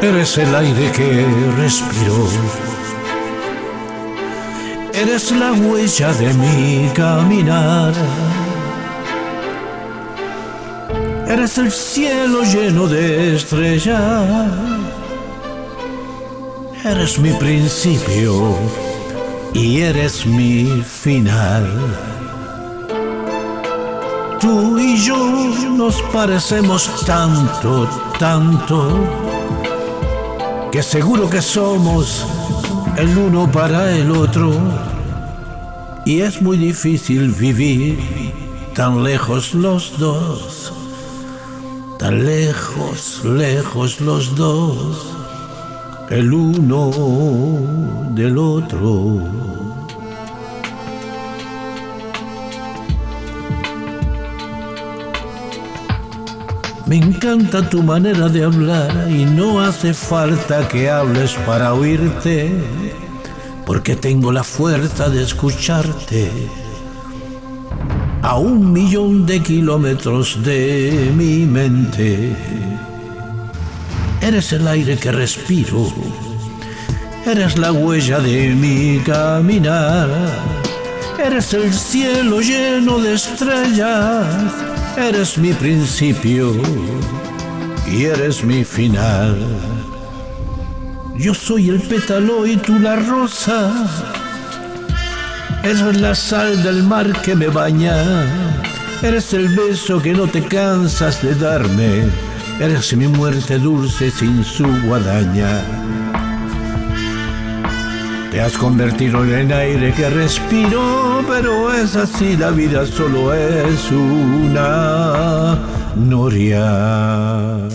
Eres el aire que respiro. Eres la huella de mi caminar. Eres el cielo lleno de estrellas. Eres mi principio y eres mi final. Tú y yo nos parecemos tanto, tanto, que seguro que somos el uno para el otro. Y es muy difícil vivir tan lejos los dos, tan lejos, lejos los dos, el uno del otro. Me encanta tu manera de hablar y no hace falta que hables para oírte, porque tengo la fuerza de escucharte a un millón de kilómetros de mi mente. Eres el aire que respiro, eres la huella de mi caminar, eres el cielo lleno de estrellas Eres mi principio y eres mi final. Yo soy el pétalo y tú la rosa. Eres la sal del mar que me baña. Eres el beso que no te cansas de darme. Eres mi muerte dulce sin su guadaña. Te has convertido en aire que respiro, pero es así, la vida solo es una noria.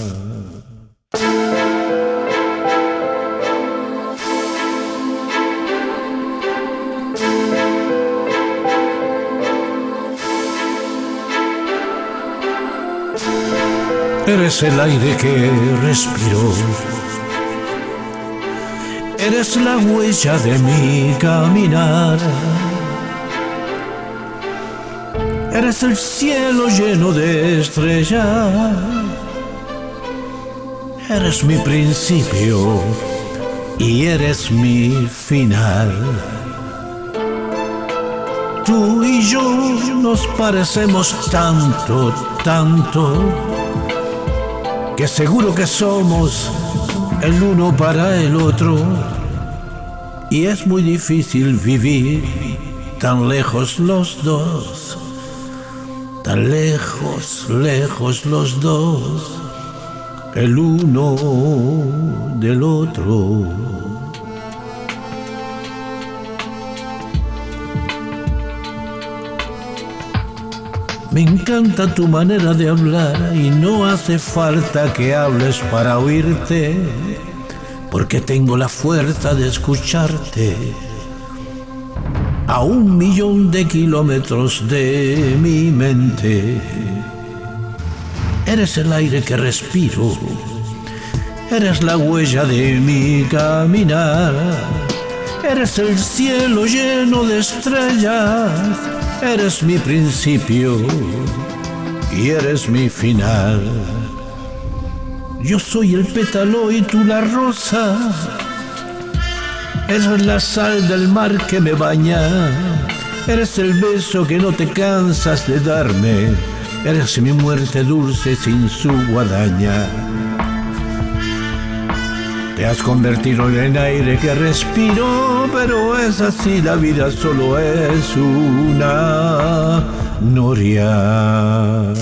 Eres el aire que respiro Eres la huella de mi caminar. Eres el cielo lleno de estrellas. Eres mi principio y eres mi final. Tú y yo nos parecemos tanto, tanto, que seguro que somos el uno para el otro. Y es muy difícil vivir tan lejos los dos, tan lejos, lejos los dos, el uno del otro. Me encanta tu manera de hablar y no hace falta que hables para oírte, porque tengo la fuerza de escucharte a un millón de kilómetros de mi mente. Eres el aire que respiro, eres la huella de mi caminar, eres el cielo lleno de estrellas Eres mi principio y eres mi final. Yo soy el pétalo y tú la rosa. Eres la sal del mar que me baña. Eres el beso que no te cansas de darme. Eres mi muerte dulce sin su guadaña. Te has convertido en aire que respiro, pero es así, la vida solo es una noria.